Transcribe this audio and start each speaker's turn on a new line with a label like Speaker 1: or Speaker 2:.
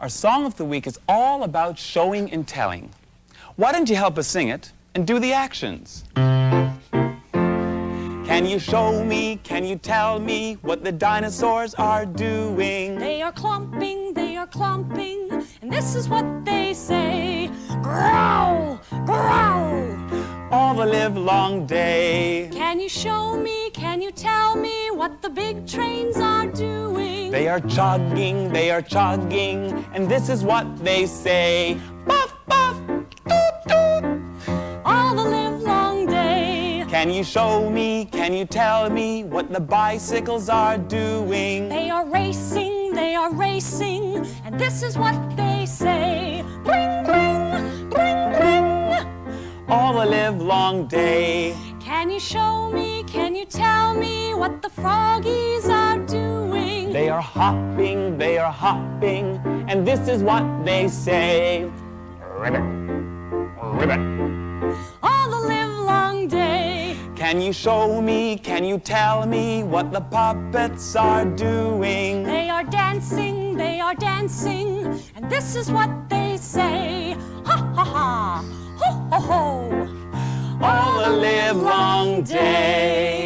Speaker 1: Our song of the week is all about showing and telling. Why don't you help us sing it and do the actions? Can you show me, can you tell me what the dinosaurs are doing?
Speaker 2: They are clumping, they are clumping, and this is what they say. Growl, growl.
Speaker 1: All the live long day.
Speaker 2: Can you show me, can you tell me what the big doing?
Speaker 1: They are chugging, they are chugging, and this is what they say. Puff, puff, toot, toot.
Speaker 2: All the live long day.
Speaker 1: Can you show me, can you tell me what the bicycles are doing?
Speaker 2: They are racing, they are racing, and this is what they say. Bring, bring, bring, bring.
Speaker 1: All the live long day.
Speaker 2: Can you show me, can you tell me what the froggies?
Speaker 1: They are hopping, they are hopping, and this is what they say. Ribbit, ribbit.
Speaker 2: All the live long day.
Speaker 1: Can you show me, can you tell me what the puppets are doing?
Speaker 2: They are dancing, they are dancing, and this is what they say. Ha ha ha, ho ho ho.
Speaker 1: All the live long day.